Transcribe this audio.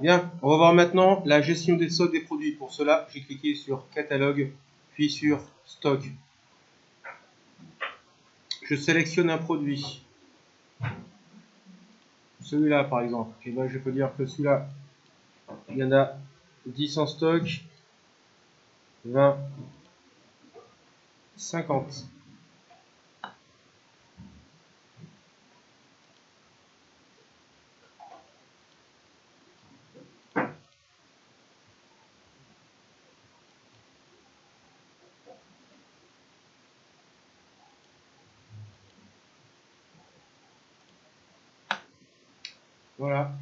Bien, on va voir maintenant la gestion des stocks des produits. Pour cela, j'ai cliqué sur catalogue, puis sur stock. Je sélectionne un produit. Celui-là par exemple. Et ben, je peux dire que celui-là, il y en a 10 en stock, 20, 50. Voilà.